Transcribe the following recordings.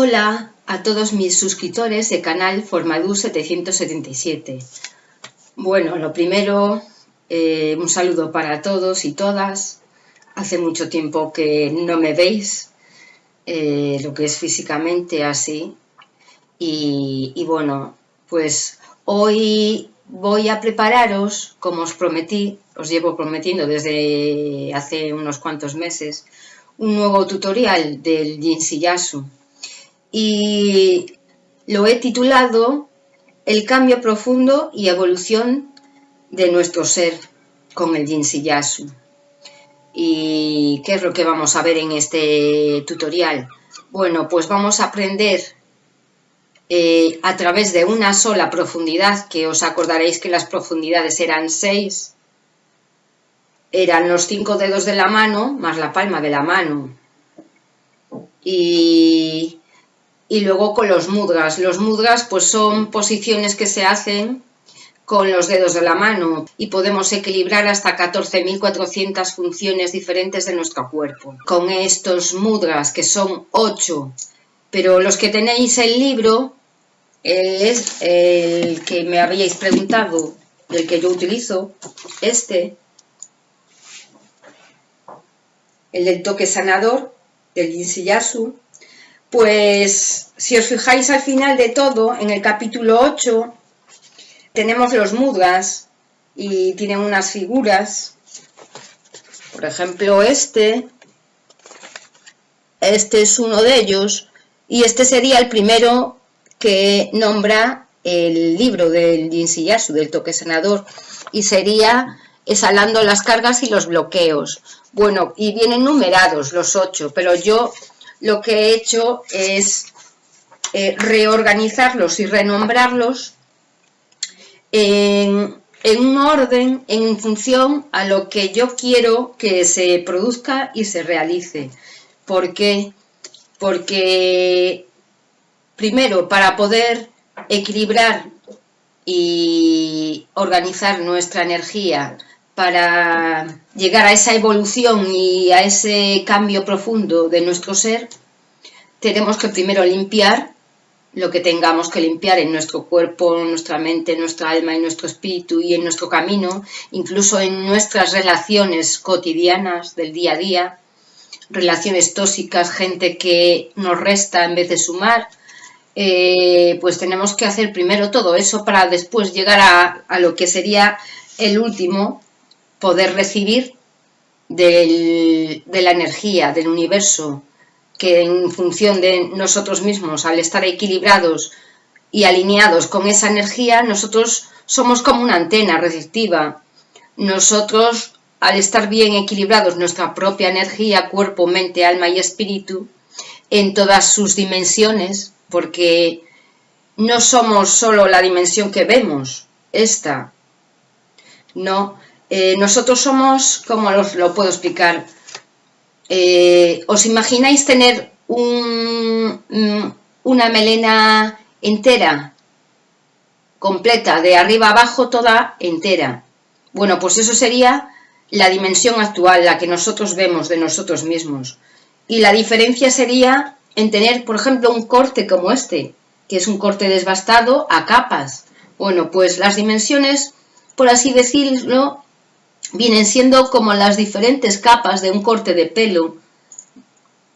Hola a todos mis suscriptores de canal Formadu 777. Bueno, lo primero, eh, un saludo para todos y todas. Hace mucho tiempo que no me veis, eh, lo que es físicamente así. Y, bueno, pues hoy voy a prepararos, como os prometí, os llevo prometiendo desde hace unos cuantos meses, un nuevo tutorial del Yasu y lo he titulado El cambio profundo y evolución de nuestro ser con el Yasu ¿Y qué es lo que vamos a ver en este tutorial? Bueno, pues vamos a aprender eh, a través de una sola profundidad, que os acordaréis que las profundidades eran seis, eran los cinco dedos de la mano más la palma de la mano. Y, y luego con los mudras. Los mudras pues son posiciones que se hacen con los dedos de la mano y podemos equilibrar hasta 14.400 funciones diferentes de nuestro cuerpo. Con estos mudras, que son 8, pero los que tenéis el libro, es el que me habíais preguntado, el que yo utilizo, este, el del toque sanador, del Yasu, pues si os fijáis al final de todo, en el capítulo 8, tenemos los mudras y tienen unas figuras, por ejemplo este, este es uno de ellos, y este sería el primero que nombra el libro del Yasu, del toque sanador, y sería exhalando las cargas y los bloqueos. Bueno, y vienen numerados los ocho, pero yo lo que he hecho es eh, reorganizarlos y renombrarlos en, un orden en función a lo que yo quiero que se produzca y se realice. ¿Por qué? Porque primero para poder equilibrar y organizar nuestra energía para llegar a esa evolución y a ese cambio profundo de nuestro ser, tenemos que primero limpiar lo que tengamos que limpiar en nuestro cuerpo, nuestra mente, nuestra alma, y nuestro espíritu y en nuestro camino, incluso en nuestras relaciones cotidianas del día a día, relaciones tóxicas, gente que nos resta en vez de sumar, eh, pues tenemos que hacer primero todo eso para después llegar a lo que sería el último, poder recibir de la energía, del universo, que en función de nosotros mismos, al estar equilibrados y alineados con esa energía, nosotros somos como una antena receptiva. Nosotros, al estar bien equilibrados, nuestra propia energía, cuerpo, mente, alma y espíritu, en todas sus dimensiones, porque no somos solo la dimensión que vemos, esta, no, eh, nosotros somos, ¿cómo os lo puedo explicar? Eh, ¿Os imagináis tener mm, una melena entera, completa, de arriba abajo, toda entera? Bueno, pues eso sería la dimensión actual, la que nosotros vemos de nosotros mismos. Y la diferencia sería en tener, por ejemplo, un corte como este, que es un corte desbastado a capas. Bueno, pues las dimensiones, por así decirlo, vienen siendo como las diferentes capas de un corte de pelo.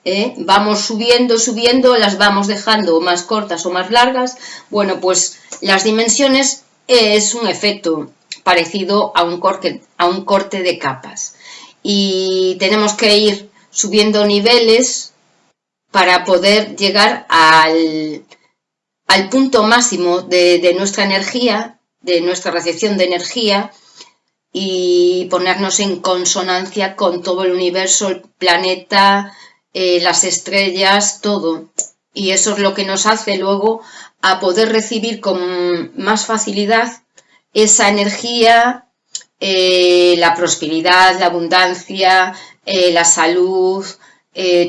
¿eh? Vamos subiendo, subiendo, las vamos dejando más cortas o más largas. Bueno, pues las dimensiones es un efecto parecido a un corte, a un corte de capas. Y tenemos que ir subiendo niveles para poder llegar al, al punto máximo de nuestra energía, de nuestra recepción de energía, y ponernos en consonancia con todo el universo, el planeta, eh, las estrellas, todo. Y eso es lo que nos hace luego a poder recibir con más facilidad esa energía, eh, la prosperidad, la abundancia, eh, la salud,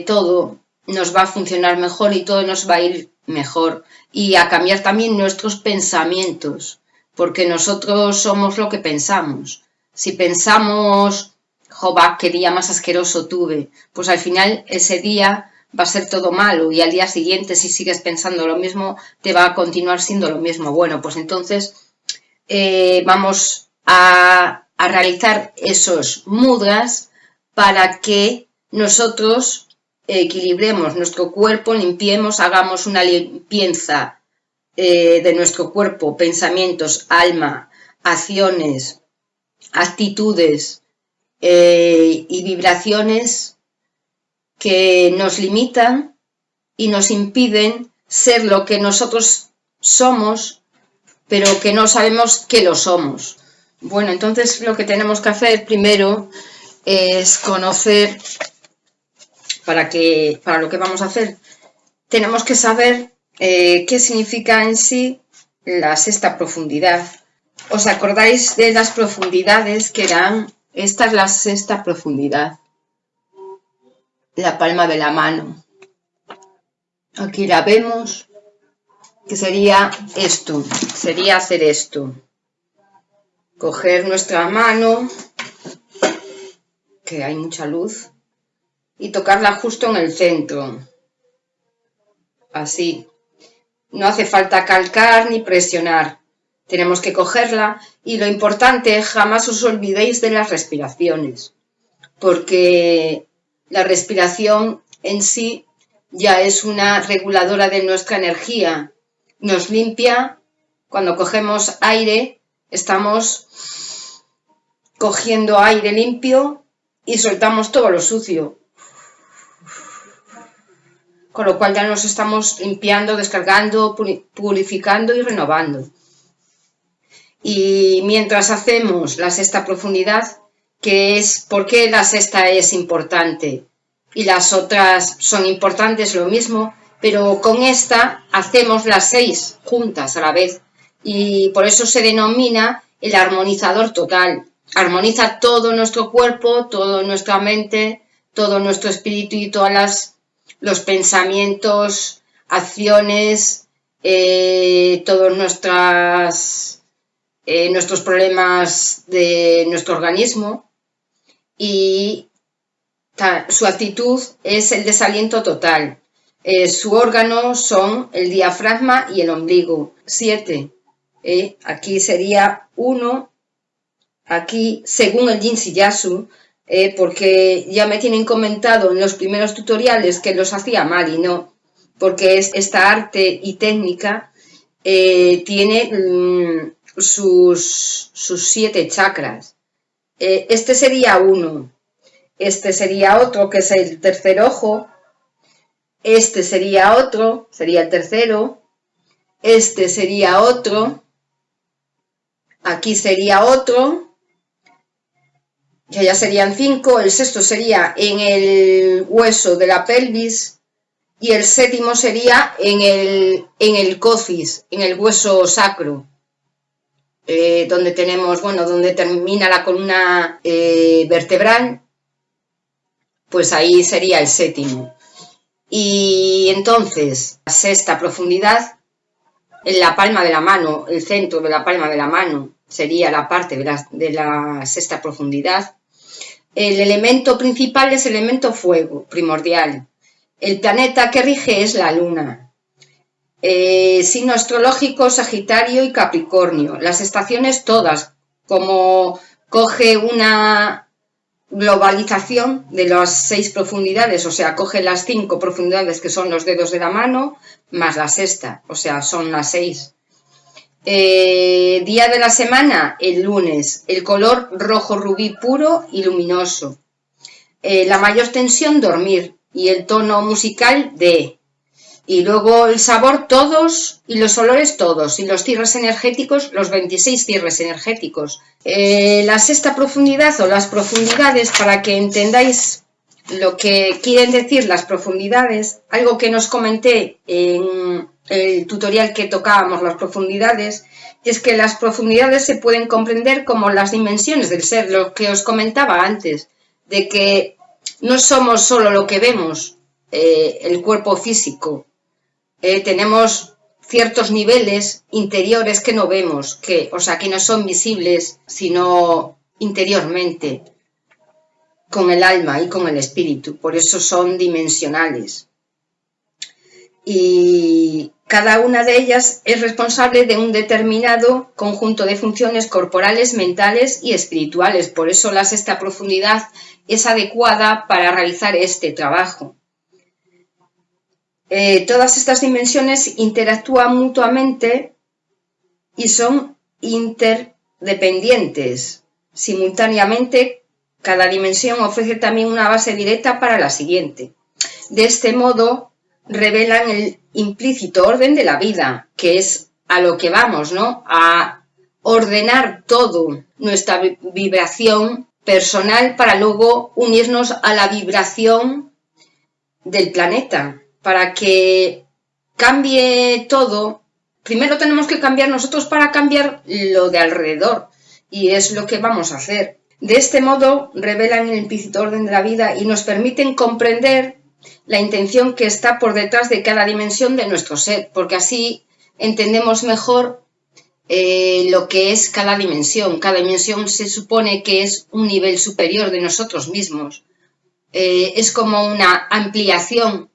todo nos va a funcionar mejor y todo nos va a ir mejor. Y a cambiar también nuestros pensamientos, porque nosotros somos lo que pensamos. Si pensamos, jova, qué día más asqueroso tuve, pues al final ese día va a ser todo malo y al día siguiente si sigues pensando lo mismo te va a continuar siendo lo mismo. Bueno, pues entonces eh, vamos a, realizar esos mudras para que nosotros equilibremos nuestro cuerpo, limpiemos, hagamos una limpieza eh, de nuestro cuerpo, pensamientos, alma, acciones, actitudes eh, y vibraciones que nos limitan y nos impiden ser lo que nosotros somos, pero que no sabemos que lo somos. Bueno, entonces lo que tenemos que hacer primero es conocer para, que, para lo que vamos a hacer. Tenemos que saber eh, qué significa en sí la sexta profundidad. ¿Os acordáis de las profundidades que eran? Esta es la sexta profundidad. La palma de la mano. Aquí la vemos, que sería esto, sería hacer esto. Coger nuestra mano, que hay mucha luz, y tocarla justo en el centro. Así. No hace falta calcar ni presionar. Tenemos que cogerla y lo importante, jamás os olvidéis de las respiraciones, porque la respiración en sí ya es una reguladora de nuestra energía. Nos limpia, cuando cogemos aire, estamos cogiendo aire limpio y soltamos todo lo sucio con lo cual ya nos estamos limpiando, descargando, purificando y renovando. Y mientras hacemos la sexta profundidad, que es por qué la sexta es importante y las otras son importantes lo mismo, pero con esta hacemos las seis juntas a la vez y por eso se denomina el armonizador total. Armoniza todo nuestro cuerpo, toda nuestra mente, todo nuestro espíritu y todas los pensamientos, acciones, eh, todos nuestras, eh, nuestros problemas de nuestro organismo y su actitud es el desaliento total. Eh, su órgano son el diafragma y el ombligo. Siete. aquí sería uno. Aquí, según el Yin Yasu, eh, porque ya me tienen comentado en los primeros tutoriales que los hacía mal y no, porque es, esta arte y técnica eh, tiene mm, sus, sus, siete chakras. Eh, este sería uno, este sería otro que es el tercer ojo, este sería otro, sería el tercero, este sería otro, aquí sería otro, ya serían cinco, el sexto sería en el hueso de la pelvis. Y el séptimo sería en el, en el cocis, en el hueso sacro, eh, donde tenemos, bueno, donde termina la columna eh, vertebral, pues ahí sería el séptimo. Y entonces, la sexta profundidad, en la palma de la mano, el centro de la palma de la mano, sería la parte de la, de la sexta profundidad, el elemento principal es el elemento fuego, primordial. El planeta que rige es la luna. Eh, signo astrológico Sagitario y Capricornio. Las estaciones todas, como coge una globalización de las seis profundidades, o sea, coge las cinco profundidades que son los dedos de la mano, más la sexta, o sea, son las seis. Eh, día de la semana, el lunes. El color rojo rubí puro y luminoso. Eh, la mayor tensión, dormir. Y el tono musical, de. Y luego el sabor, todos. Y los olores, todos. Y los cierres energéticos, los 26 cierres energéticos. Eh, la sexta profundidad o las profundidades, para que entendáis lo que quieren decir las profundidades, algo que nos comenté en el tutorial que tocábamos las profundidades, es que las profundidades se pueden comprender como las dimensiones del ser, lo que os comentaba antes, de que no somos solo lo que vemos, eh, el cuerpo físico, eh, tenemos ciertos niveles interiores que no vemos, que, o sea, que no son visibles, sino interiormente, con el alma y con el espíritu, por eso son dimensionales. y cada una de ellas es responsable de un determinado conjunto de funciones corporales, mentales y espirituales. Por eso la sexta profundidad es adecuada para realizar este trabajo. Eh, todas estas dimensiones interactúan mutuamente y son interdependientes. Simultáneamente, cada dimensión ofrece también una base directa para la siguiente. De este modo, revelan el implícito orden de la vida, que es a lo que vamos, ¿no? A ordenar todo nuestra vibración personal para luego unirnos a la vibración del planeta, para que cambie todo. Primero tenemos que cambiar nosotros para cambiar lo de alrededor y es lo que vamos a hacer. De este modo revelan el implícito orden de la vida y nos permiten comprender la intención que está por detrás de cada dimensión de nuestro ser, porque así entendemos mejor eh, lo que es cada dimensión. Cada dimensión se supone que es un nivel superior de nosotros mismos. Eh, es como una ampliación.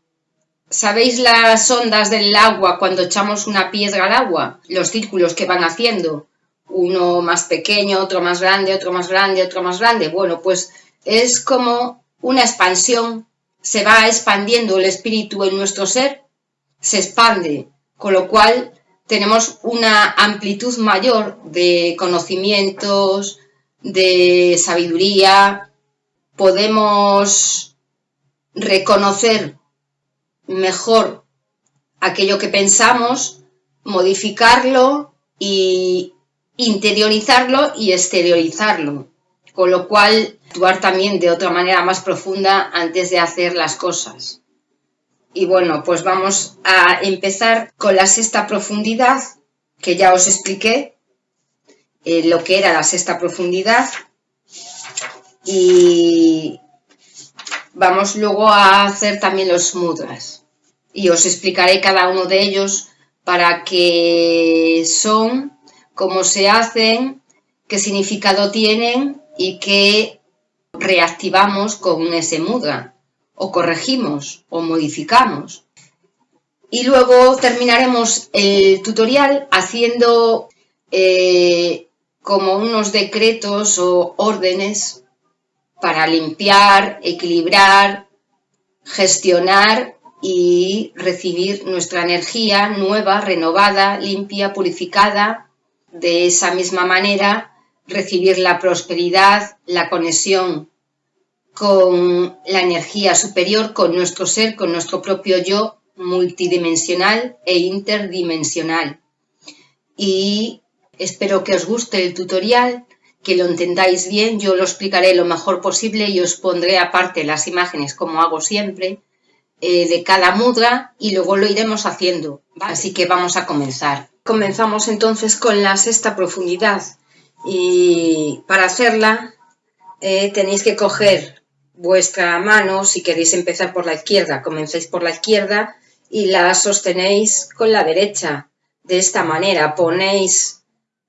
¿Sabéis las ondas del agua cuando echamos una piedra al agua? Los círculos que van haciendo. Uno más pequeño, otro más grande, otro más grande, otro más grande. Bueno, pues es como una expansión se va expandiendo el espíritu en nuestro ser, se expande, con lo cual tenemos una amplitud mayor de conocimientos, de sabiduría, podemos reconocer mejor aquello que pensamos, modificarlo y interiorizarlo y exteriorizarlo con lo cual actuar también de otra manera más profunda antes de hacer las cosas. Y bueno, pues vamos a empezar con la sexta profundidad, que ya os expliqué eh, lo que era la sexta profundidad. Y vamos luego a hacer también los mudras. Y os explicaré cada uno de ellos para qué son, cómo se hacen, qué significado tienen y que reactivamos con ese mudra o corregimos o modificamos. Y luego terminaremos el tutorial haciendo eh, como unos decretos o órdenes para limpiar, equilibrar, gestionar y recibir nuestra energía nueva, renovada, limpia, purificada. De esa misma manera recibir la prosperidad, la conexión con la energía superior, con nuestro ser, con nuestro propio yo multidimensional e interdimensional. Y espero que os guste el tutorial, que lo entendáis bien, yo lo explicaré lo mejor posible y os pondré aparte las imágenes como hago siempre eh, de cada mudra y luego lo iremos haciendo. Así que vamos a comenzar. Comenzamos entonces con la sexta profundidad y para hacerla eh, tenéis que coger vuestra mano, si queréis empezar por la izquierda, comencéis por la izquierda y la sostenéis con la derecha. De esta manera ponéis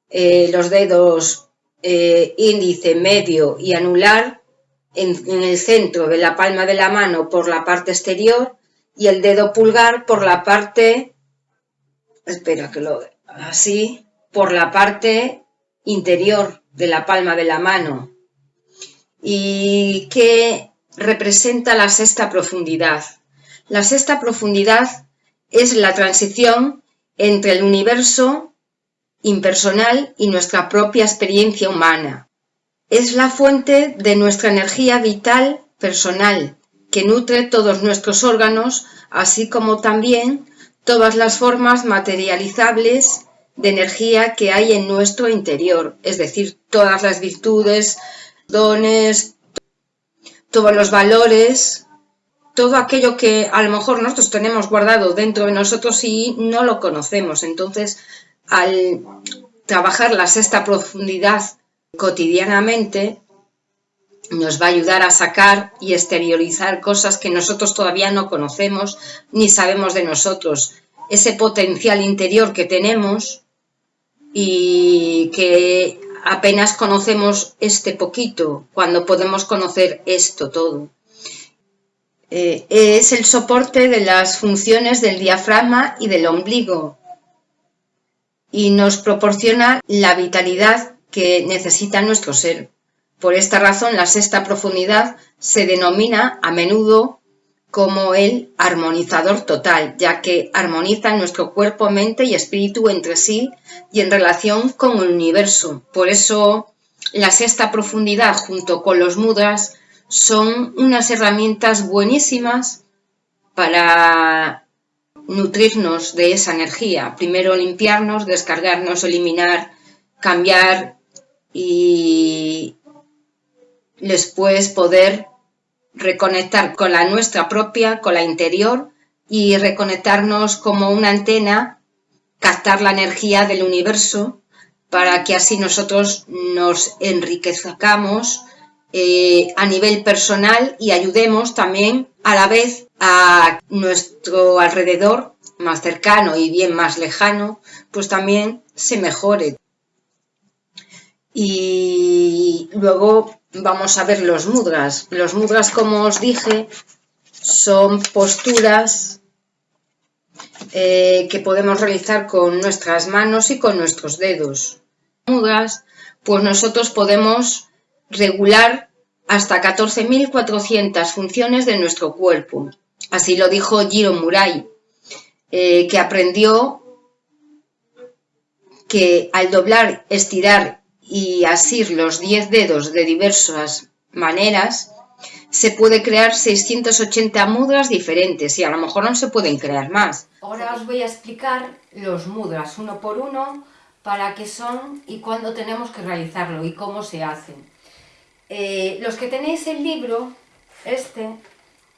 eh, los dedos eh, índice, medio y anular en, el centro de la palma de la mano por la parte exterior y el dedo pulgar por la parte, espera que lo así, por la parte interior de la palma de la mano y que representa la sexta profundidad. La sexta profundidad es la transición entre el universo impersonal y nuestra propia experiencia humana. Es la fuente de nuestra energía vital personal que nutre todos nuestros órganos, así como también todas las formas materializables de energía que hay en nuestro interior, es decir, todas las virtudes, dones, todos los valores, todo aquello que a lo mejor nosotros tenemos guardado dentro de nosotros y no lo conocemos. Entonces, al trabajar la sexta profundidad cotidianamente, nos va a ayudar a sacar y exteriorizar cosas que nosotros todavía no conocemos ni sabemos de nosotros. Ese potencial interior que tenemos y que apenas conocemos este poquito cuando podemos conocer esto todo. eh, es el soporte de las funciones del diafragma y del ombligo y nos proporciona la vitalidad que necesita nuestro ser. Por esta razón, la sexta profundidad se denomina a menudo como el armonizador total, ya que armoniza nuestro cuerpo, mente y espíritu entre sí y en relación con el universo. Por eso, la sexta profundidad junto con los mudras son unas herramientas buenísimas para nutrirnos de esa energía. Primero limpiarnos, descargarnos, eliminar, cambiar y después poder reconectar con la nuestra propia, con la interior y reconectarnos como una antena, captar la energía del universo para que así nosotros nos enriquezcamos eh, a nivel personal y ayudemos también a la vez a nuestro alrededor más cercano y bien más lejano, pues también se mejore. Y luego vamos a ver los mudras. Los mudras, como os dije, son posturas eh, que podemos realizar con nuestras manos y con nuestros dedos. Mudras, pues nosotros podemos regular hasta 14.400 funciones de nuestro cuerpo. Así lo dijo Jiro Murai, eh, que aprendió que al doblar, estirar y asir los 10 dedos de diversas maneras, se puede crear 680 mudras diferentes y a lo mejor no se pueden crear más. Ahora os voy a explicar los mudras uno por uno para qué son y cuándo tenemos que realizarlo y cómo se hacen. Eh, los que tenéis el libro, este,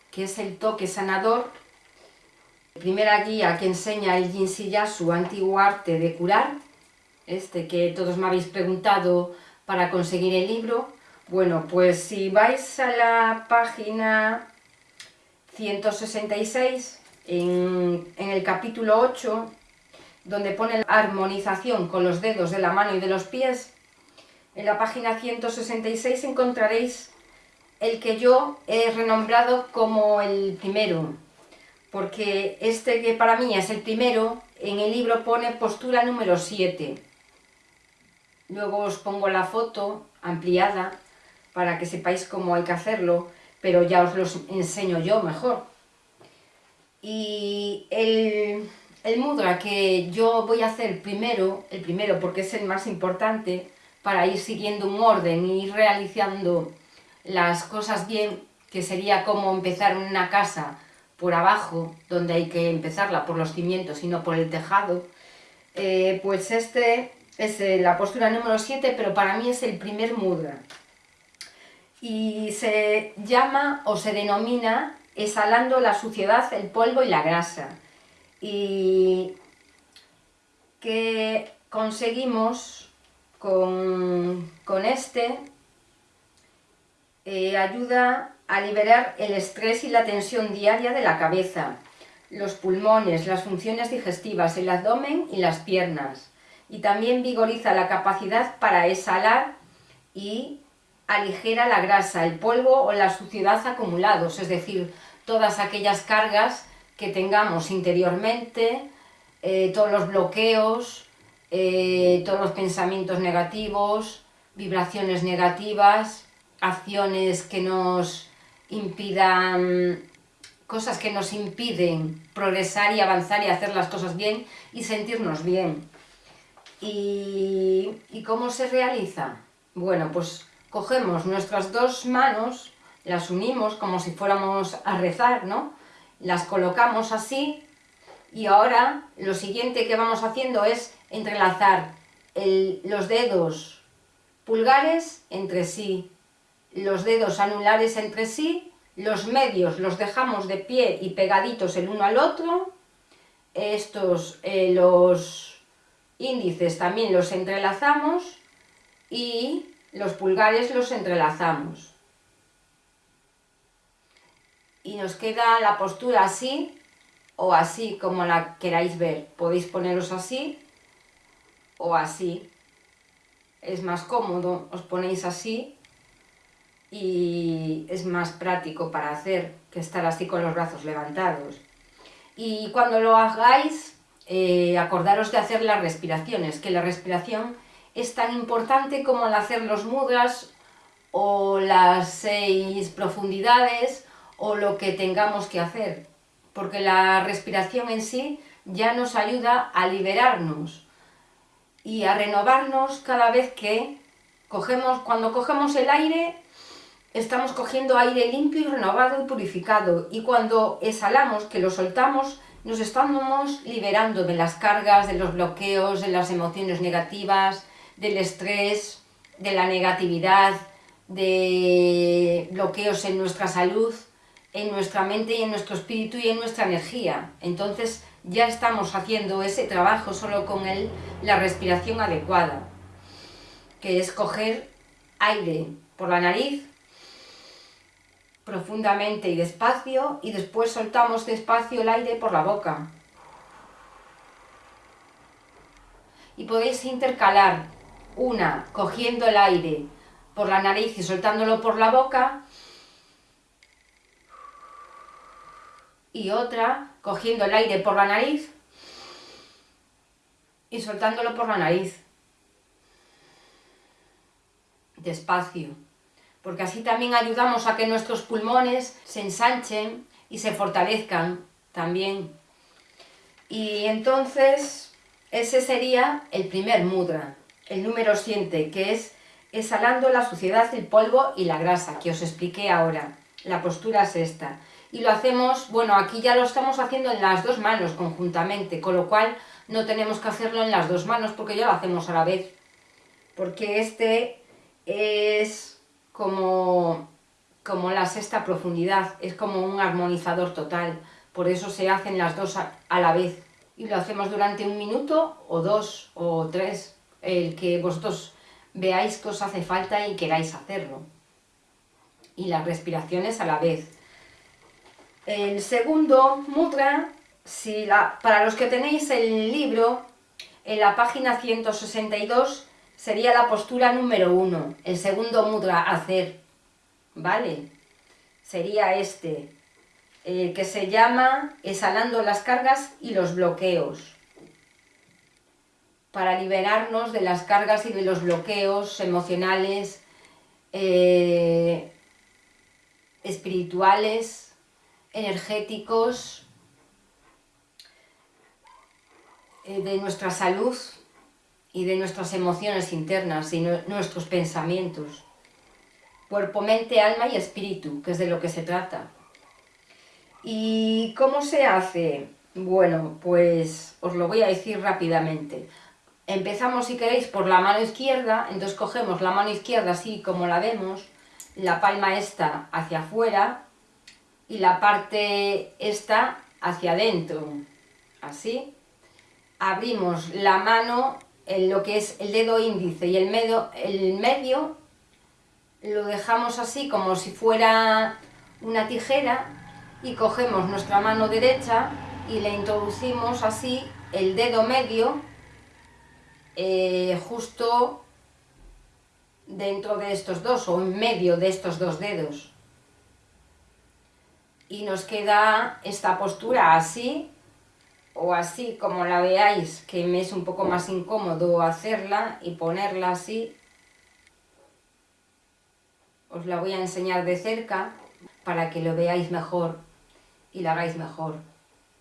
que es el toque sanador, primera guía que enseña el Jinshiya, su antiguo arte de curar, este que todos me habéis preguntado para conseguir el libro, bueno, pues si vais a la página 166, en, en el capítulo 8, donde pone armonización con los dedos de la mano y de los pies, en la página 166 encontraréis el que yo he renombrado como el primero, porque este que para mí es el primero, en el libro pone postura número 7. Luego os pongo la foto ampliada para que sepáis cómo hay que hacerlo, pero ya os lo enseño yo mejor. Y el, el mudra que yo voy a hacer primero, el primero porque es el más importante, para ir siguiendo un orden y ir realizando las cosas bien, que sería como empezar una casa por abajo, donde hay que empezarla por los cimientos y no por el tejado, eh, pues este es la postura número 7, pero para mí es el primer mudra. Y se llama o se denomina exhalando la suciedad, el polvo y la grasa. Y que conseguimos con, este eh, ayuda a liberar el estrés y la tensión diaria de la cabeza, los pulmones, las funciones digestivas, el abdomen y las piernas. Y también vigoriza la capacidad para exhalar y aligera la grasa, el polvo o la suciedad acumulados, es decir, todas aquellas cargas que tengamos interiormente, eh, todos los bloqueos, eh, todos los pensamientos negativos, vibraciones negativas, acciones que nos impidan, cosas que nos impiden progresar y avanzar y hacer las cosas bien y sentirnos bien. ¿Y, cómo se realiza? Bueno, pues cogemos nuestras dos manos, las unimos como si fuéramos a rezar, ¿no? Las colocamos así y ahora lo siguiente que vamos haciendo es entrelazar los dedos pulgares entre sí, los dedos anulares entre sí, los medios los dejamos de pie y pegaditos el uno al otro, estos, eh, los índices también los entrelazamos y los pulgares los entrelazamos. Y nos queda la postura así, o así como la queráis ver. Podéis poneros así o así. Es más cómodo, os ponéis así y es más práctico para hacer que estar así con los brazos levantados. Y cuando lo hagáis, eh, acordaros de hacer las respiraciones, que la respiración es tan importante como el hacer los mudras o las seis profundidades o lo que tengamos que hacer, porque la respiración en sí ya nos ayuda a liberarnos y a renovarnos cada vez que cogemos, cuando cogemos el aire, estamos cogiendo aire limpio y renovado y purificado, y cuando exhalamos, que lo soltamos, nos estamos liberando de las cargas, de los bloqueos, de las emociones negativas, del estrés, de la negatividad, de bloqueos en nuestra salud, en nuestra mente y en nuestro espíritu y en nuestra energía. Entonces ya estamos haciendo ese trabajo solo con él, la respiración adecuada, que es coger aire por la nariz profundamente y despacio y después soltamos despacio el aire por la boca. Y podéis intercalar una cogiendo el aire por la nariz y soltándolo por la boca y otra cogiendo el aire por la nariz y soltándolo por la nariz. Despacio, porque así también ayudamos a que nuestros pulmones se ensanchen y se fortalezcan también. Y entonces ese sería el primer mudra, el número 7, que es exhalando la suciedad, el polvo y la grasa, que os expliqué ahora. La postura es esta y lo hacemos, bueno, aquí ya lo estamos haciendo en las dos manos conjuntamente, con lo cual no tenemos que hacerlo en las dos manos porque ya lo hacemos a la vez. Porque este es como, como la sexta profundidad, es como un armonizador total, por eso se hacen las dos a, la vez. Y lo hacemos durante un minuto o dos o tres, el que vosotros veáis que os hace falta y queráis hacerlo. Y las respiraciones a la vez. El segundo mudra, si la, para los que tenéis el libro, en la página 162 sería la postura número uno, el segundo mudra hacer, ¿vale? Sería este, que se llama exhalando las cargas y los bloqueos, para liberarnos de las cargas y de los bloqueos emocionales, eh, espirituales, energéticos eh, de nuestra salud y de nuestras emociones internas y nuestros pensamientos. Cuerpo, mente, alma y espíritu, que es de lo que se trata. ¿Y cómo se hace? Bueno, pues os lo voy a decir rápidamente. Empezamos, si queréis, por la mano izquierda, entonces cogemos la mano izquierda así como la vemos, la palma esta hacia afuera, y la parte esta hacia adentro, así. Abrimos la mano lo que es el dedo índice y el medio, el medio lo dejamos así como si fuera una tijera y cogemos nuestra mano derecha y le introducimos así el dedo medio eh, justo dentro de estos dos o en medio de estos dos dedos. Y nos queda esta postura así o así como la veáis que me es un poco más incómodo hacerla y ponerla así os la voy a enseñar de cerca para que lo veáis mejor y la hagáis mejor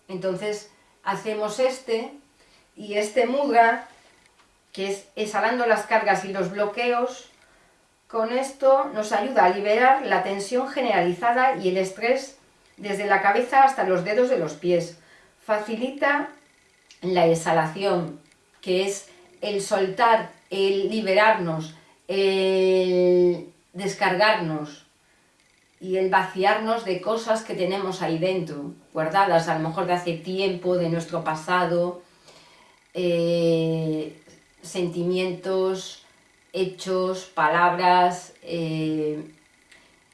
entonces hacemos este y este mudra que es exhalando las cargas y los bloqueos con esto nos ayuda a liberar la tensión generalizada y el estrés desde la cabeza hasta los dedos de los pies. Facilita la exhalación, que es el soltar, el liberarnos, el descargarnos y el vaciarnos de cosas que tenemos ahí dentro, guardadas a lo mejor de hace tiempo, de nuestro pasado, eh, sentimientos, hechos, palabras, eh,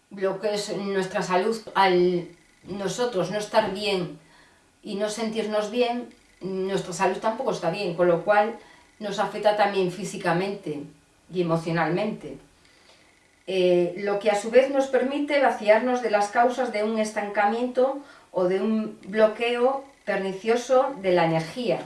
bloqueos en nuestra salud al nosotros no estar bien y no sentirnos bien, nuestra salud tampoco está bien, con lo cual nos afecta también físicamente y emocionalmente. eh, lo que a su vez nos permite vaciarnos de las causas de un estancamiento o de un bloqueo pernicioso de la energía.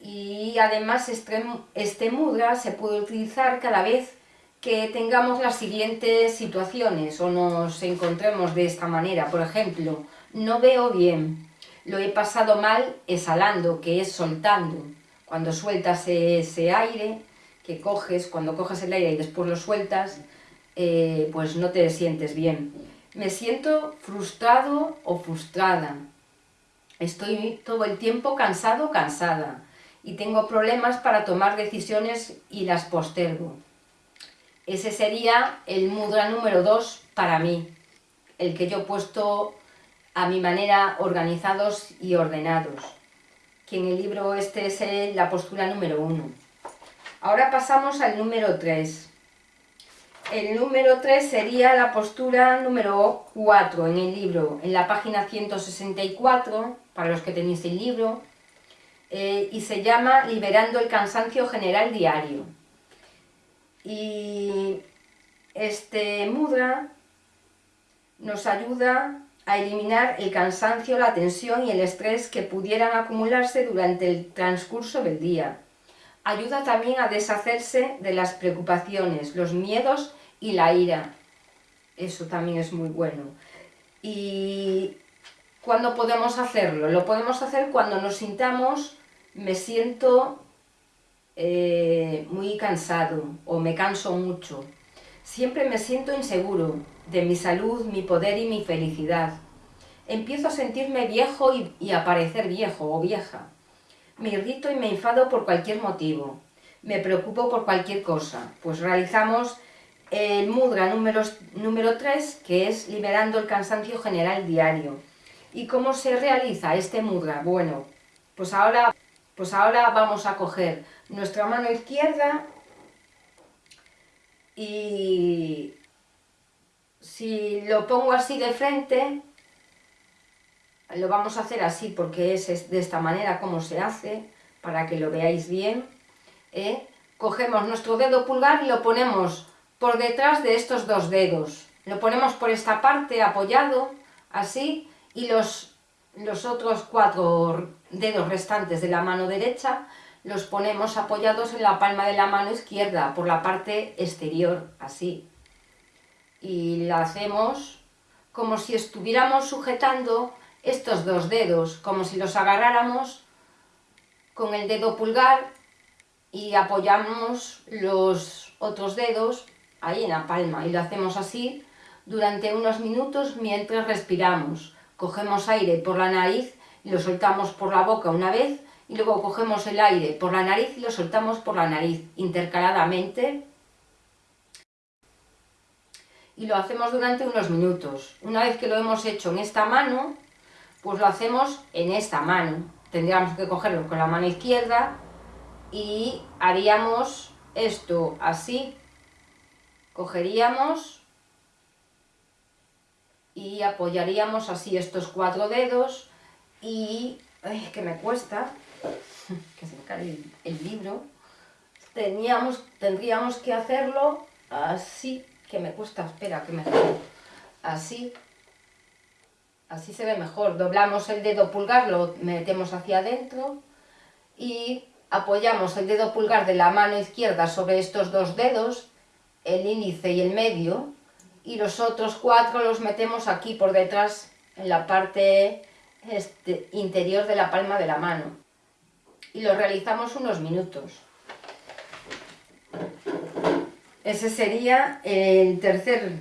Y además este, este mudra se puede utilizar cada vez que tengamos las siguientes situaciones o nos encontremos de esta manera. Por ejemplo, no veo bien, lo he pasado mal exhalando, que es soltando. Cuando sueltas ese aire que coges, cuando coges el aire y después lo sueltas, eh, pues no te sientes bien. Me siento frustrado o frustrada. Estoy todo el tiempo cansado o cansada y tengo problemas para tomar decisiones y las postergo. Ese sería el mudra número 2 para mí, el que yo he puesto a mi manera organizados y ordenados, que en el libro este es la postura número 1. Ahora pasamos al número 3. El número 3 sería la postura número 4 en el libro, en la página 164, para los que tenéis el libro, eh, y se llama Liberando el cansancio general diario. Y este mudra nos ayuda a eliminar el cansancio, la tensión y el estrés que pudieran acumularse durante el transcurso del día ayuda también a deshacerse de las preocupaciones, los miedos y la ira. Eso también es muy bueno. ¿Y cuándo podemos hacerlo? Lo podemos hacer cuando nos sintamos, me siento eh, muy cansado o me canso mucho. Siempre me siento inseguro de mi salud, mi poder y mi felicidad. Empiezo a sentirme viejo y, a parecer viejo o vieja. Me irrito y me enfado por cualquier motivo. Me preocupo por cualquier cosa. Pues realizamos el mudra número, número 3, que es liberando el cansancio general diario. ¿Y cómo se realiza este mudra? Bueno, pues ahora, pues ahora vamos a coger nuestra mano izquierda y si lo pongo así de frente, lo vamos a hacer así porque es de esta manera como se hace, para que lo veáis bien. ¿eh? Cogemos nuestro dedo pulgar y lo ponemos por detrás de estos dos dedos. Lo ponemos por esta parte apoyado, así, y los, los otros cuatro dedos restantes de la mano derecha los ponemos apoyados en la palma de la mano izquierda, por la parte exterior, así. Y la hacemos como si estuviéramos sujetando estos dos dedos, como si los agarráramos con el dedo pulgar y apoyamos los otros dedos ahí en la palma y lo hacemos así durante unos minutos mientras respiramos. Cogemos aire por la nariz y lo soltamos por la boca una vez y luego cogemos el aire por la nariz y lo soltamos por la nariz intercaladamente y lo hacemos durante unos minutos. Una vez que lo hemos hecho en esta mano, pues lo hacemos en esta mano. Tendríamos que cogerlo con la mano izquierda y haríamos esto así. Cogeríamos y apoyaríamos así estos cuatro dedos y... ¡Ay, que me cuesta! que se me cae el, libro. Teníamos, tendríamos que hacerlo así, que me cuesta, espera, que me... Así, así se ve mejor. Doblamos el dedo pulgar, lo metemos hacia adentro y apoyamos el dedo pulgar de la mano izquierda sobre estos dos dedos, el índice y el medio, y los otros cuatro los metemos aquí por detrás, en la parte este, interior de la palma de la mano. Y lo realizamos unos minutos. Ese sería el tercer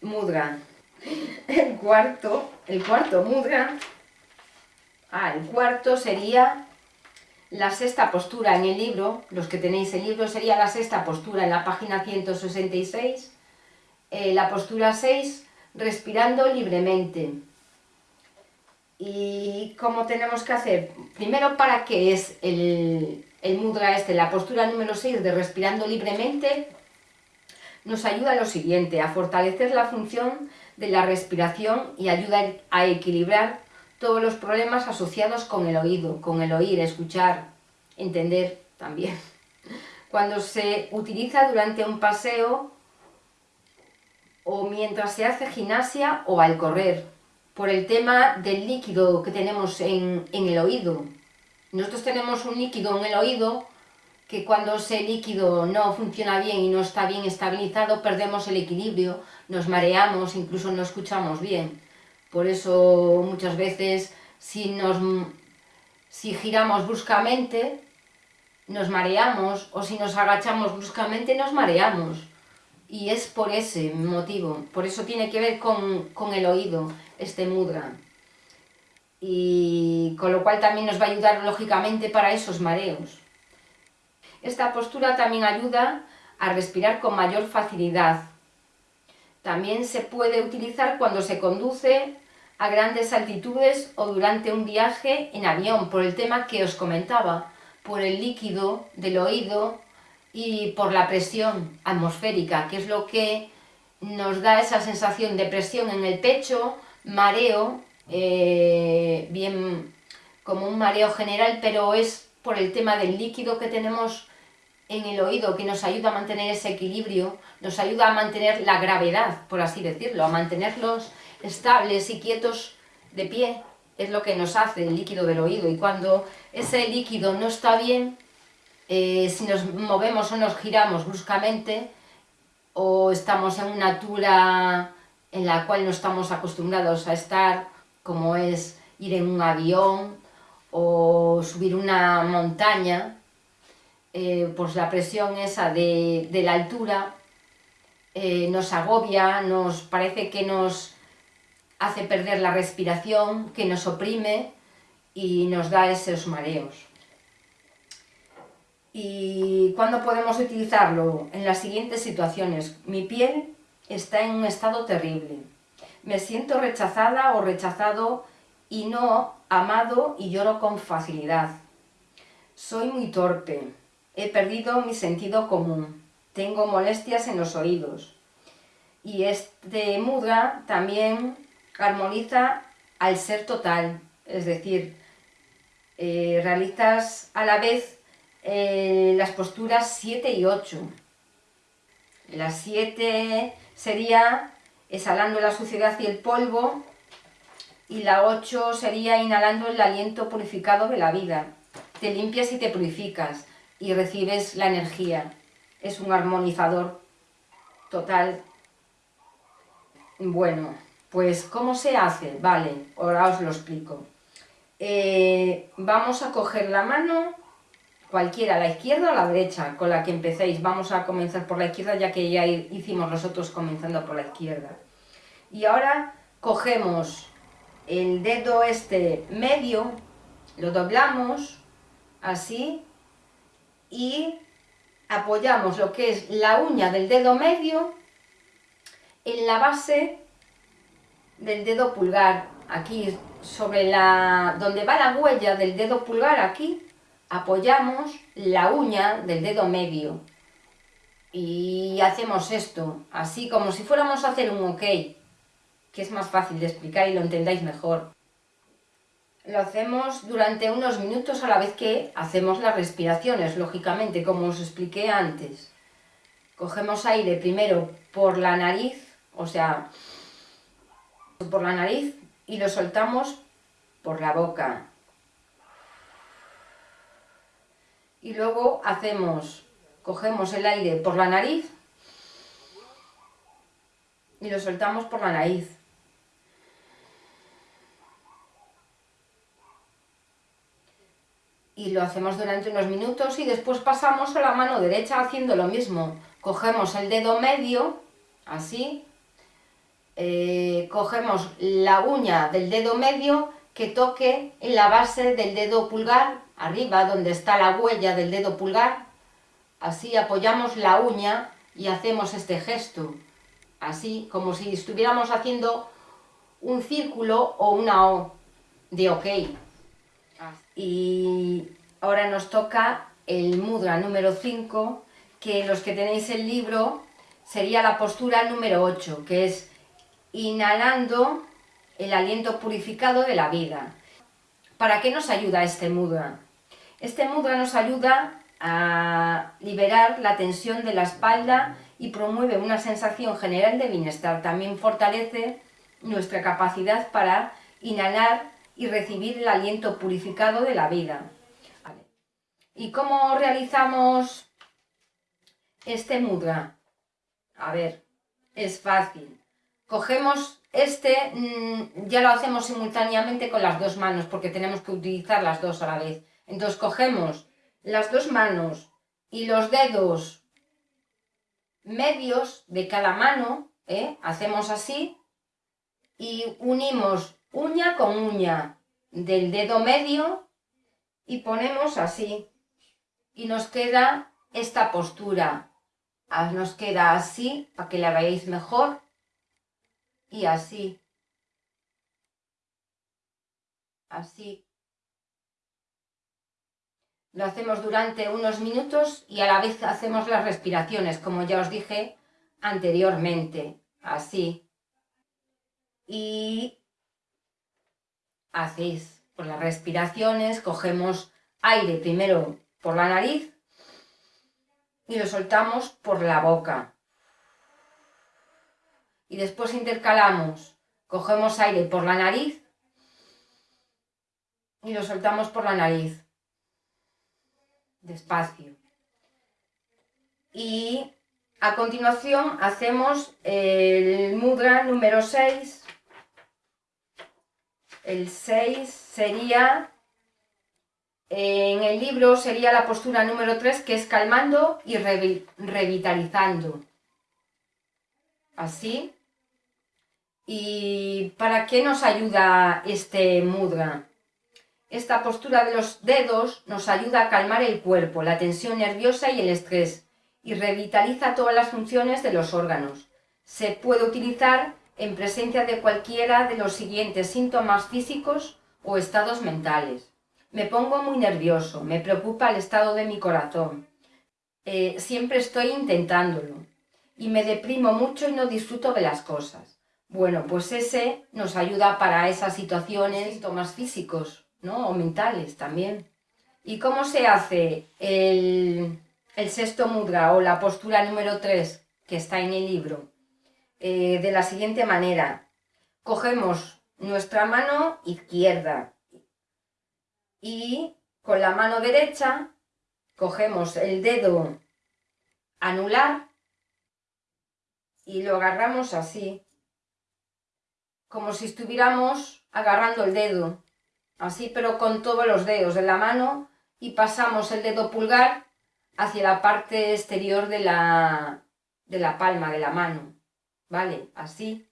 mudra. El cuarto, el cuarto mudra, ah, el cuarto sería la sexta postura en el libro, los que tenéis el libro sería la sexta postura en la página 166, eh, la postura 6, respirando libremente. ¿Y cómo tenemos que hacer? Primero, ¿para qué es el, el mudra este? La postura número 6 de respirando libremente nos ayuda a lo siguiente, a fortalecer la función de la respiración y ayuda a equilibrar todos los problemas asociados con el oído, con el oír, escuchar, entender también. Cuando se utiliza durante un paseo o mientras se hace gimnasia o al correr, por el tema del líquido que tenemos en, en el oído. Nosotros tenemos un líquido en el oído que cuando ese líquido no funciona bien y no está bien estabilizado, perdemos el equilibrio, nos mareamos, incluso no escuchamos bien. Por eso muchas veces si, nos, si giramos bruscamente, nos mareamos, o si nos agachamos bruscamente, nos mareamos. Y es por ese motivo, por eso tiene que ver con, con el oído, este mudra. Y con lo cual también nos va a ayudar lógicamente para esos mareos. Esta postura también ayuda a respirar con mayor facilidad. También se puede utilizar cuando se conduce a grandes altitudes o durante un viaje en avión, por el tema que os comentaba, por el líquido del oído y por la presión atmosférica, que es lo que nos da esa sensación de presión en el pecho, mareo, eh, bien como un mareo general, pero es por el tema del líquido que tenemos en el oído que nos ayuda a mantener ese equilibrio, nos ayuda a mantener la gravedad, por así decirlo, a mantenerlos estables y quietos de pie, es lo que nos hace el líquido del oído. Y cuando ese líquido no está bien, eh, si nos movemos o nos giramos bruscamente, o estamos en una altura en la cual no estamos acostumbrados a estar, como es ir en un avión o subir una montaña, eh, pues la presión esa de, la altura eh, nos agobia, nos parece que nos hace perder la respiración, que nos oprime y nos da esos mareos. ¿Y cuándo podemos utilizarlo? En las siguientes situaciones. Mi piel está en un estado terrible. Me siento rechazada o rechazado y no amado y lloro con facilidad. Soy muy torpe. He perdido mi sentido común. Tengo molestias en los oídos. Y este mudra también armoniza al ser total, es decir, eh, realizas a la vez eh, las posturas 7 y 8. La 7 sería exhalando la suciedad y el polvo y la 8 sería inhalando el aliento purificado de la vida. Te limpias y te purificas y recibes la energía. Es un armonizador total. Bueno, pues ¿cómo se hace? Vale, ahora os lo explico. Eh, vamos a coger la mano, cualquiera, la izquierda o la derecha, con la que empecéis. Vamos a comenzar por la izquierda, ya que ya hicimos nosotros comenzando por la izquierda. Y ahora cogemos el dedo este medio, lo doblamos, así, y apoyamos lo que es la uña del dedo medio en la base del dedo pulgar, aquí sobre la donde va la huella del dedo pulgar, aquí apoyamos la uña del dedo medio y hacemos esto, así como si fuéramos a hacer un ok, que es más fácil de explicar y lo entendáis mejor. Lo hacemos durante unos minutos a la vez que hacemos las respiraciones, lógicamente, como os expliqué antes. Cogemos aire primero por la nariz, o sea, por la nariz y lo soltamos por la boca. Y luego hacemos, cogemos el aire por la nariz y lo soltamos por la nariz. Y lo hacemos durante unos minutos y después pasamos a la mano derecha haciendo lo mismo. Cogemos el dedo medio, así, eh, cogemos la uña del dedo medio que toque en la base del dedo pulgar, arriba donde está la huella del dedo pulgar, así apoyamos la uña y hacemos este gesto, así como si estuviéramos haciendo un círculo o una O de OK. Y ahora nos toca el mudra número 5, que los que tenéis el libro sería la postura número 8, que es inhalando el aliento purificado de la vida. ¿Para qué nos ayuda este mudra? Este mudra nos ayuda a liberar la tensión de la espalda y promueve una sensación general de bienestar. También fortalece nuestra capacidad para inhalar y recibir el aliento purificado de la vida. ¿Y cómo realizamos este mudra? A ver, es fácil. Cogemos este, mm, ya lo hacemos simultáneamente con las dos manos porque tenemos que utilizar las dos a la vez. Entonces cogemos las dos manos y los dedos medios de cada mano, ¿eh? hacemos así y unimos uña con uña del dedo medio y ponemos así. Y nos queda esta postura. Ah, nos queda así para que la veáis mejor. Y así. Así. Lo hacemos durante unos minutos y a la vez hacemos las respiraciones como ya os dije anteriormente. Así. Y hacéis por las respiraciones, cogemos aire primero por la nariz y lo soltamos por la boca. Y después intercalamos, cogemos aire por la nariz y lo soltamos por la nariz. Despacio. Y a continuación hacemos el mudra número 6 el 6 sería, en el libro sería la postura número 3, que es calmando y revitalizando. Así. ¿Y para qué nos ayuda este mudra? Esta postura de los dedos nos ayuda a calmar el cuerpo, la tensión nerviosa y el estrés, y revitaliza todas las funciones de los órganos. Se puede utilizar en presencia de cualquiera de los siguientes síntomas físicos o estados mentales. Me pongo muy nervioso, me preocupa el estado de mi corazón. Eh, siempre estoy intentándolo y me deprimo mucho y no disfruto de las cosas. Bueno, pues ese nos ayuda para esas situaciones, síntomas físicos ¿no? o mentales también. ¿Y cómo se hace el, el sexto mudra o la postura número 3 que está en el libro? Eh, de la siguiente manera. Cogemos nuestra mano izquierda y con la mano derecha cogemos el dedo anular y lo agarramos así, como si estuviéramos agarrando el dedo, así pero con todos los dedos de la mano y pasamos el dedo pulgar hacia la parte exterior de la, de la palma de la mano. ¿Vale? Así.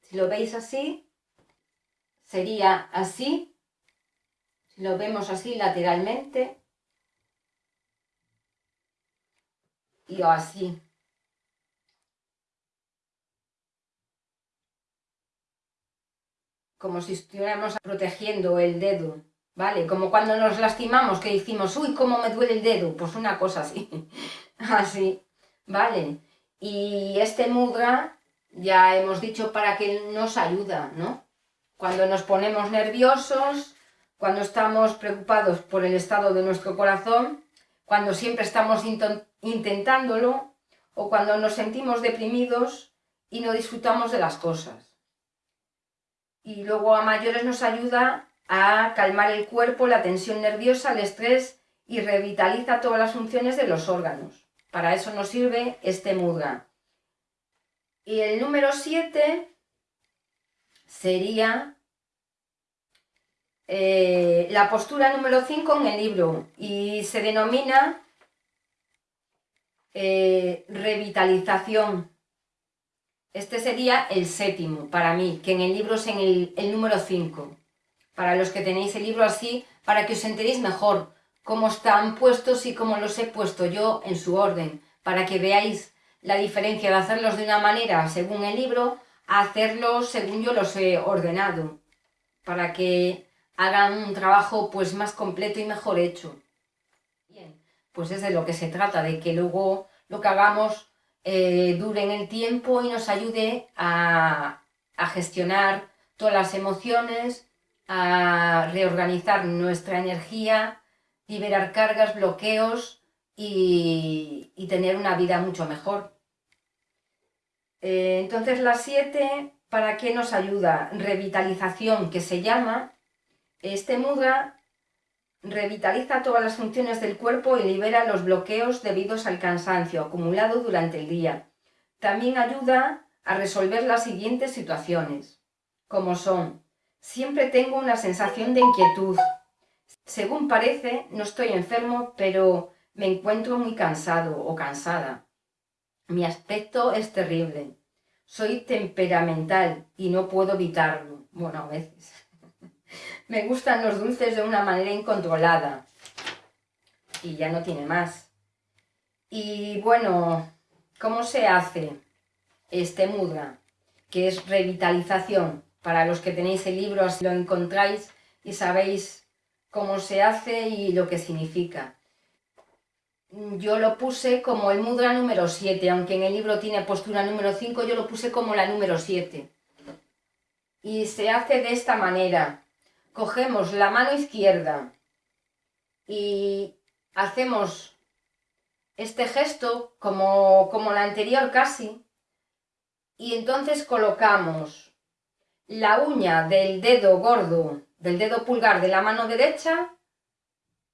Si lo veis así, sería así. Si lo vemos así lateralmente. Y así. Como si estuviéramos protegiendo el dedo, ¿vale? Como cuando nos lastimamos, que decimos, uy, cómo me duele el dedo. Pues una cosa así. así, ¿vale? Y este mudra, ya hemos dicho para qué nos ayuda, ¿no? Cuando nos ponemos nerviosos, cuando estamos preocupados por el estado de nuestro corazón, cuando siempre estamos intentándolo, o cuando nos sentimos deprimidos y no disfrutamos de las cosas. Y luego a mayores nos ayuda a calmar el cuerpo, la tensión nerviosa, el estrés y revitaliza todas las funciones de los órganos. Para eso nos sirve este mudra. Y el número 7 sería eh, la postura número 5 en el libro y se denomina eh, revitalización. Este sería el séptimo para mí, que en el libro es en el, el número 5. Para los que tenéis el libro así, para que os enteréis mejor cómo están puestos y cómo los he puesto yo en su orden, para que veáis la diferencia de hacerlos de una manera según el libro a hacerlos según yo los he ordenado, para que hagan un trabajo pues más completo y mejor hecho. Bien, pues es de lo que se trata, de que luego lo que hagamos eh, dure en el tiempo y nos ayude a, a gestionar todas las emociones, a reorganizar nuestra energía, liberar cargas, bloqueos y, tener una vida mucho mejor. Eh, entonces la 7, ¿para qué nos ayuda? Revitalización, que se llama. Este mudra revitaliza todas las funciones del cuerpo y libera los bloqueos debidos al cansancio acumulado durante el día. También ayuda a resolver las siguientes situaciones, como son, siempre tengo una sensación de inquietud. Según parece, no estoy enfermo, pero me encuentro muy cansado o cansada. Mi aspecto es terrible. Soy temperamental y no puedo evitarlo. Bueno, a veces. me gustan los dulces de una manera incontrolada. Y ya no tiene más. Y bueno, ¿cómo se hace este mudra? Que es revitalización. Para los que tenéis el libro, así lo encontráis y sabéis cómo se hace y lo que significa yo lo puse como el mudra número 7, aunque en el libro tiene postura número 5, yo lo puse como la número 7. Y se hace de esta manera. Cogemos la mano izquierda y hacemos este gesto como, como la anterior casi. Y entonces colocamos la uña del dedo gordo, del dedo pulgar de la mano derecha,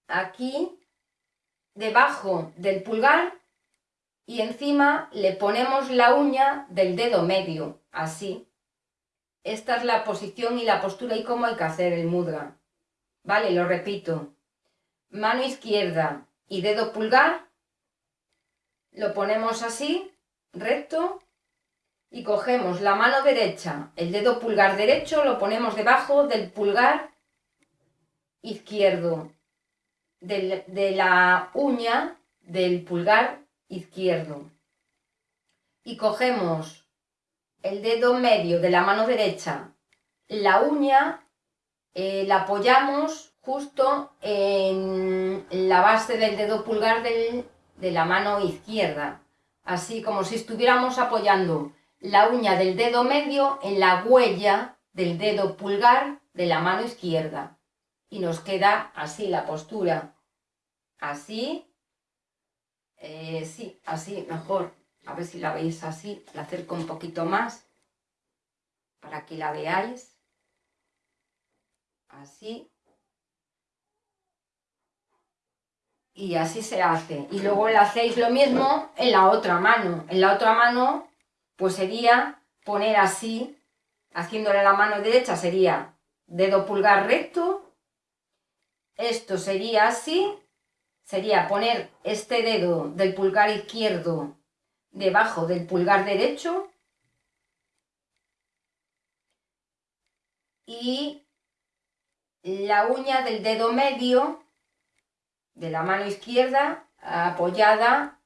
aquí debajo del pulgar y encima le ponemos la uña del dedo medio, así. Esta es la posición y la postura y cómo hay que hacer el mudra. Vale, lo repito. Mano izquierda y dedo pulgar. Lo ponemos así, recto. Y cogemos la mano derecha, el dedo pulgar derecho, lo ponemos debajo del pulgar izquierdo de, la uña del pulgar izquierdo. Y cogemos el dedo medio de la mano derecha, la uña eh, la apoyamos justo en la base del dedo pulgar de la mano izquierda, así como si estuviéramos apoyando la uña del dedo medio en la huella del dedo pulgar de la mano izquierda y nos queda así la postura. Así. Eh, sí, así, mejor. A ver si la veis así. La acerco un poquito más para que la veáis. Así. Y así se hace. Y luego le hacéis lo mismo en la otra mano. En la otra mano, pues sería poner así, haciéndole la mano derecha, sería dedo pulgar recto esto sería así, sería poner este dedo del pulgar izquierdo debajo del pulgar derecho y la uña del dedo medio de la mano izquierda apoyada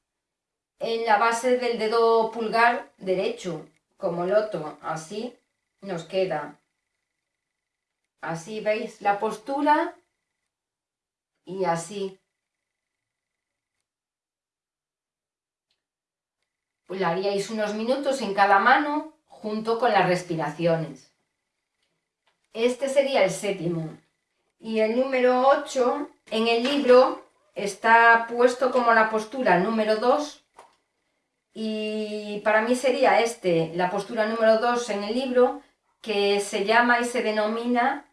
en la base del dedo pulgar derecho, como el otro, así nos queda. Así veis la postura y así. Pues haríais unos minutos en cada mano junto con las respiraciones. Este sería el séptimo. Y el número 8 en el libro está puesto como la postura número 2 y para mí sería este, la postura número 2 en el libro que se llama y se denomina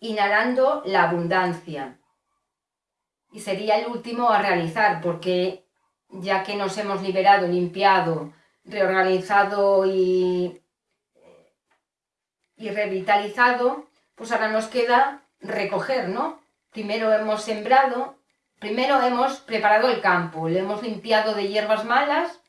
inhalando la abundancia y sería el último a realizar porque ya que nos hemos liberado, limpiado, reorganizado y, y revitalizado, pues ahora nos queda recoger, ¿no? Primero hemos sembrado, primero hemos preparado el campo, lo hemos limpiado de hierbas malas,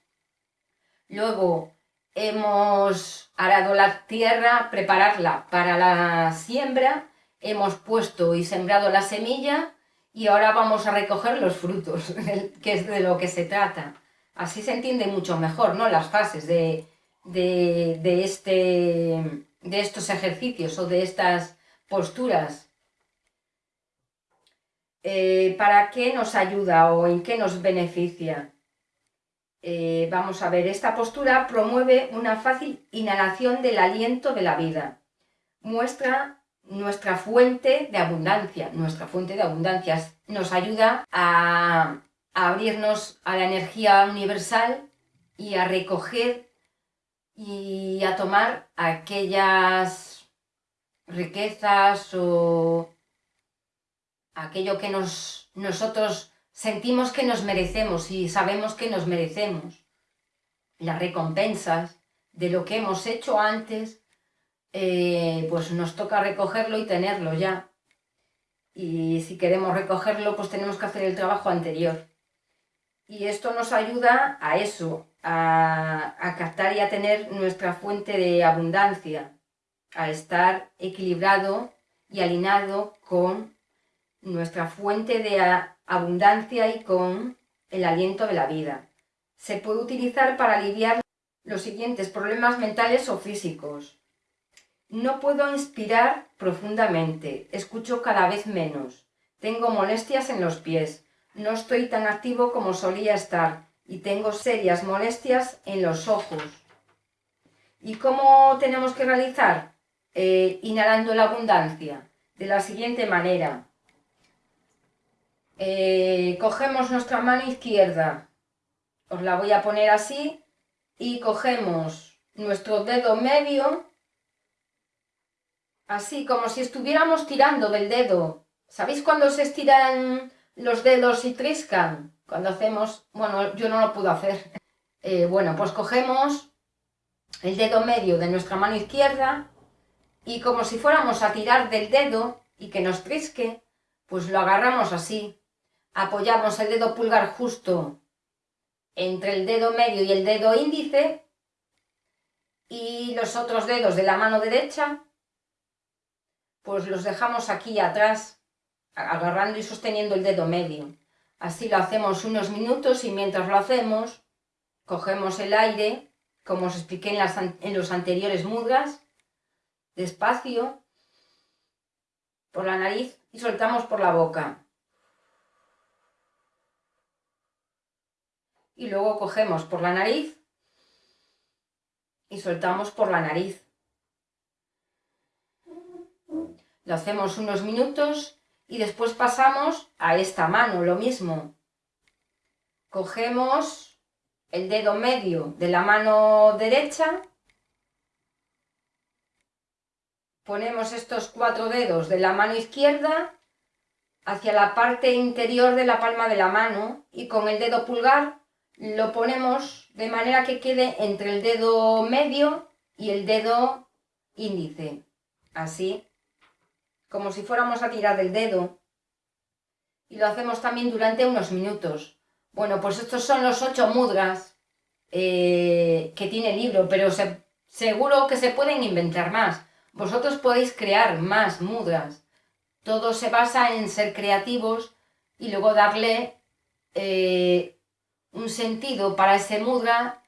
luego hemos arado la tierra, prepararla para la siembra, hemos puesto y sembrado la semilla y ahora vamos a recoger los frutos, que es de lo que se trata. Así se entiende mucho mejor, ¿no? Las fases de, este, de estos ejercicios o de estas posturas. Eh, ¿Para qué nos ayuda o en qué nos beneficia? Eh, vamos a ver, esta postura promueve una fácil inhalación del aliento de la vida. Muestra nuestra fuente de abundancia. Nuestra fuente de abundancia nos ayuda a, a abrirnos a la energía universal y a recoger y a tomar aquellas riquezas o aquello que nos, nosotros sentimos que nos merecemos y sabemos que nos merecemos. Las recompensas de lo que hemos hecho antes, eh, pues nos toca recogerlo y tenerlo ya. Y si queremos recogerlo, pues tenemos que hacer el trabajo anterior. Y esto nos ayuda a eso, a, a captar y a tener nuestra fuente de abundancia, a estar equilibrado y alineado con nuestra fuente de abundancia y con el aliento de la vida. Se puede utilizar para aliviar los siguientes problemas mentales o físicos. No puedo inspirar profundamente, escucho cada vez menos, tengo molestias en los pies, no estoy tan activo como solía estar y tengo serias molestias en los ojos. ¿Y cómo tenemos que realizar? Eh, inhalando la abundancia, de la siguiente manera. Eh, cogemos nuestra mano izquierda, os la voy a poner así, y cogemos nuestro dedo medio, así como si estuviéramos tirando del dedo. ¿Sabéis cuando se estiran los dedos y triscan? Cuando hacemos, bueno, yo no lo puedo hacer. Eh, bueno, pues cogemos el dedo medio de nuestra mano izquierda y como si fuéramos a tirar del dedo y que nos trisque, pues lo agarramos así apoyamos el dedo pulgar justo entre el dedo medio y el dedo índice y los otros dedos de la mano derecha pues los dejamos aquí atrás agarrando y sosteniendo el dedo medio. Así lo hacemos unos minutos y mientras lo hacemos cogemos el aire como os expliqué en, en los anteriores mudras despacio por la nariz y soltamos por la boca y luego cogemos por la nariz y soltamos por la nariz. Lo hacemos unos minutos y después pasamos a esta mano, lo mismo. Cogemos el dedo medio de la mano derecha, ponemos estos cuatro dedos de la mano izquierda hacia la parte interior de la palma de la mano y con el dedo pulgar lo ponemos de manera que quede entre el dedo medio y el dedo índice, así, como si fuéramos a tirar del dedo. Y lo hacemos también durante unos minutos. Bueno, pues estos son los ocho mudras eh, que tiene el libro, pero seguro que se pueden inventar más. Vosotros podéis crear más mudras. Todo se basa en ser creativos y luego darle eh, un sentido para ese mudra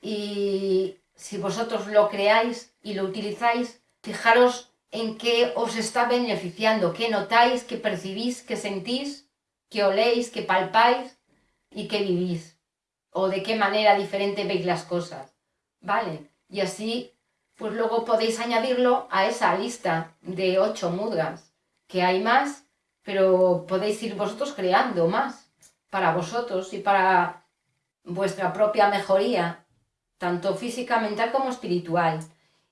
y si vosotros lo creáis y lo utilizáis, fijaros en qué os está beneficiando, qué notáis, qué percibís, qué sentís, qué oléis, qué palpáis y qué vivís. O de qué manera diferente veis las cosas. ¿Vale? Y así, pues luego podéis añadirlo a esa lista de ocho mudras, que hay más, pero podéis ir vosotros creando más para vosotros y para vuestra propia mejoría, tanto física, mental como espiritual.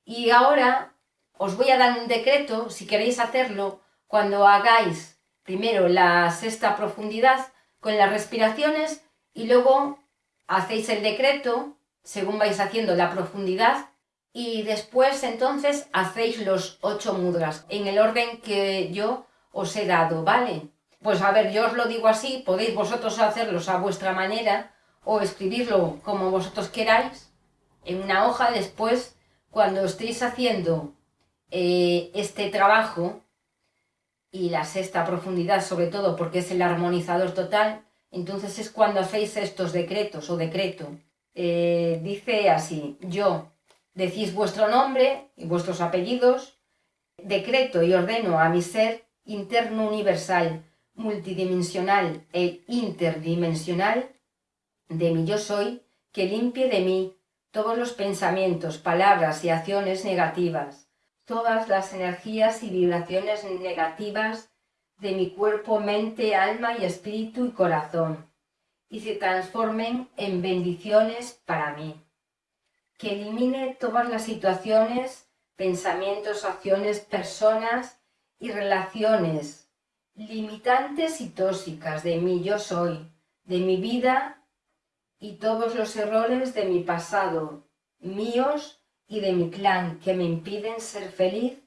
Y ahora os voy a dar un decreto, si queréis hacerlo, cuando hagáis primero la sexta profundidad con las respiraciones y luego hacéis el decreto según vais haciendo la profundidad y después entonces hacéis los ocho mudras en el orden que yo os he dado, ¿vale? Pues a ver, yo os lo digo así, podéis vosotros hacerlos a vuestra manera o escribirlo como vosotros queráis en una hoja después, cuando estéis haciendo eh, este trabajo y la sexta profundidad sobre todo porque es el armonizador total, entonces es cuando hacéis estos decretos o decreto. Eh, dice así, yo, decís vuestro nombre y vuestros apellidos, decreto y ordeno a mi ser interno universal multidimensional e interdimensional de mi yo soy, que limpie de mí todos los pensamientos, palabras y acciones negativas, todas las energías y vibraciones negativas de mi cuerpo, mente, alma y espíritu y corazón y se transformen en bendiciones para mí. Que elimine todas las situaciones, pensamientos, acciones, personas y relaciones limitantes y tóxicas de mi yo soy, de mi vida y todos los errores de mi pasado, míos y de mi clan que me impiden ser feliz,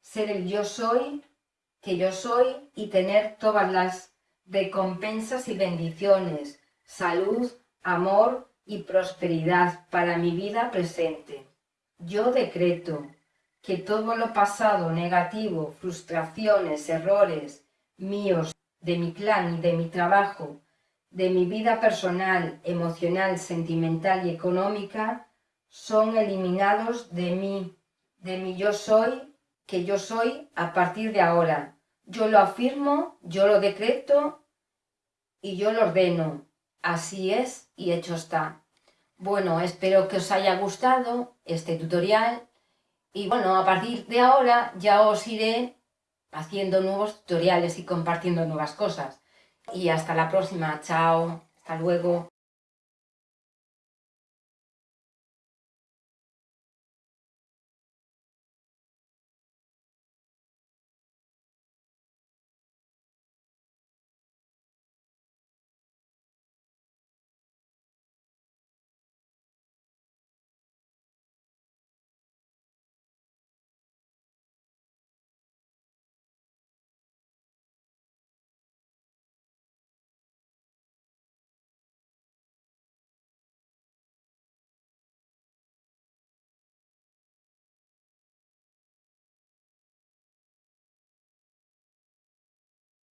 ser el yo soy que yo soy y tener todas las recompensas y bendiciones, salud, amor y prosperidad para mi vida presente. Yo decreto que todo lo pasado negativo, frustraciones, errores míos, de mi clan y de mi trabajo, de mi vida personal, emocional, sentimental y económica, son eliminados de mí, de mi yo soy, que yo soy a partir de ahora. Yo lo afirmo, yo lo decreto y yo lo ordeno. Así es y hecho está. Bueno, espero que os haya gustado este tutorial y bueno, a partir de ahora ya os iré haciendo nuevos tutoriales y compartiendo nuevas cosas. Y hasta la próxima, chao, hasta luego.